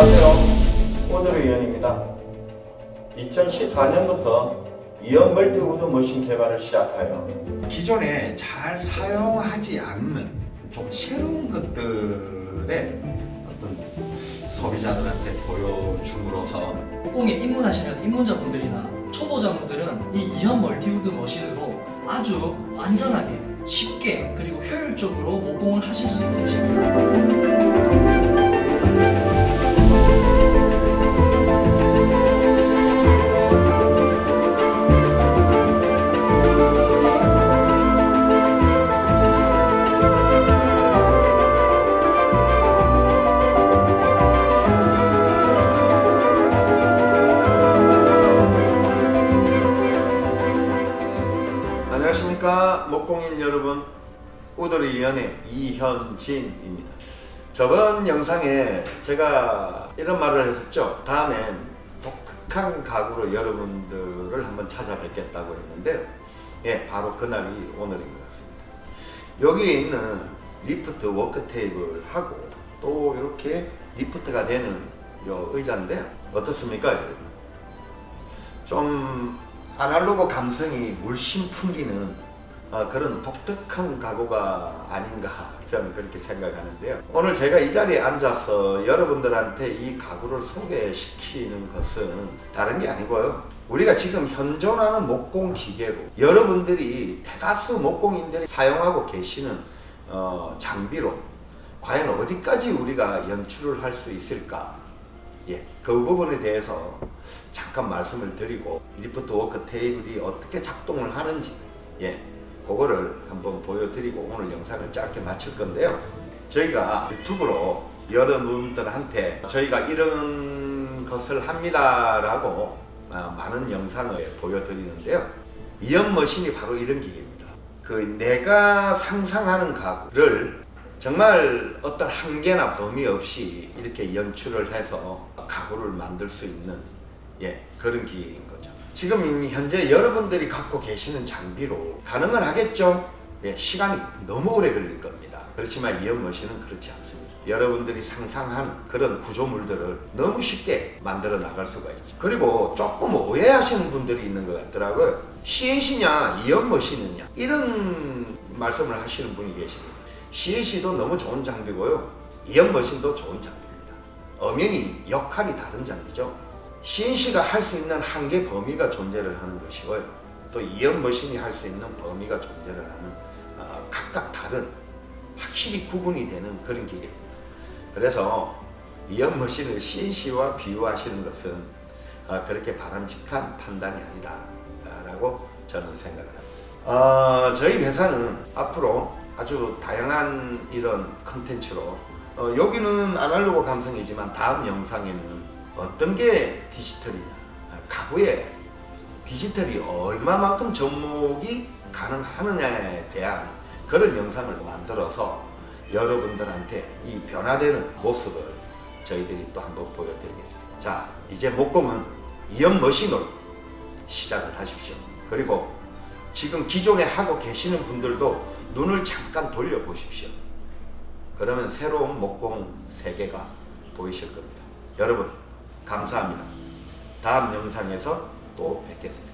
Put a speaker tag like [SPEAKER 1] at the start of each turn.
[SPEAKER 1] 안녕하세요. 우드리 이연입니다. 2014년부터 이연 multi wood machine 개발을 시작하여
[SPEAKER 2] 기존에 잘 사용하지 않는 좀 새로운 것들의 어떤 소비자들한테 보여줌으로써
[SPEAKER 3] 목공에 입문하시는 입문자분들이나 초보자분들은 이 이연 multi wood machine으로 아주 안전하게 쉽게 그리고 효율적으로 목공을 하실 수 있으십니다.
[SPEAKER 1] 여러분 우드리 이연의 이현진입니다. 저번 영상에 제가 이런 말을 했었죠. 다음엔 독특한 가구로 여러분들을 한번 찾아뵙겠다고 했는데 예 바로 그날이 오늘인 것 같습니다. 여기에 있는 lift work table하고 또 이렇게 리프트가 되는 요 의자인데 어떻습니까 여러분? 좀 아날로그 감성이 물씬 풍기는 어, 그런 독특한 가구가 아닌가 저는 그렇게 생각하는데요. 오늘 제가 이 자리에 앉아서 여러분들한테 이 가구를 소개시키는 것은 다른 게 아니고요. 우리가 지금 현존하는 목공 기계로 여러분들이 대다수 목공인들이 사용하고 계시는 어, 장비로 과연 어디까지 우리가 연출을 할 수 있을까 예, 그 부분에 대해서 잠깐 말씀을 드리고 lift work table이 어떻게 작동을 하는지 예, 그거를 한번 보여드리고 오늘 영상을 짧게 마칠 건데요. 저희가 유튜브로 여러분들한테 저희가 이런 것을 합니다 라고 아, 많은 영상을 보여드리는데요. 이연 machine이 바로 이런 기계입니다. 그 내가 상상하는 가구를 정말 어떤 한계나 범위 없이 이렇게 연출을 해서 가구를 만들 수 있는 예, 그런 기계인 지금 현재 여러분들이 갖고 계시는 장비로 가능은 하겠죠? 예, 시간이 너무 오래 걸릴 겁니다. 그렇지만 이연 머신은 그렇지 않습니다. 여러분들이 상상하는 그런 구조물들을 너무 쉽게 만들어 나갈 수가 있죠. 그리고 조금 오해하시는 분들이 있는 것 같더라고요. CNC냐 이연 머신이냐 이런 말씀을 하시는 분이 계십니다. CNC도 너무 좋은 장비고요. 이연 머신도 좋은 장비입니다. 엄연히 역할이 다른 장비죠. CNC가 할 수 있는 한계 범위가 존재를 하는 것이고요. 또 이연 머신이 할 수 있는 범위가 존재를 하는 어, 각각 다른 확실히 구분이 되는 그런 기계입니다. 그래서 이연 머신을 CNC와 비유하시는 것은 어, 그렇게 바람직한 판단이 아니다 라고 저는 생각을 합니다. 어, 저희 회사는 앞으로 아주 다양한 이런 컨텐츠로 어, 여기는 아날로그 감성이지만 다음 영상에는 어떤 게 디지털이냐? 가구에 디지털이 얼마만큼 접목이 가능하느냐에 대한 그런 영상을 만들어서 여러분들한테 이 변화되는 모습을 저희들이 또 한번 보여드리겠습니다. 자 이제 목공은 이연 머신으로 시작을 하십시오. 그리고 지금 기존에 하고 계시는 분들도 눈을 잠깐 돌려보십시오. 그러면 새로운 목공 세계가 보이실 겁니다. 여러분 감사합니다. 다음 영상에서 또 뵙겠습니다.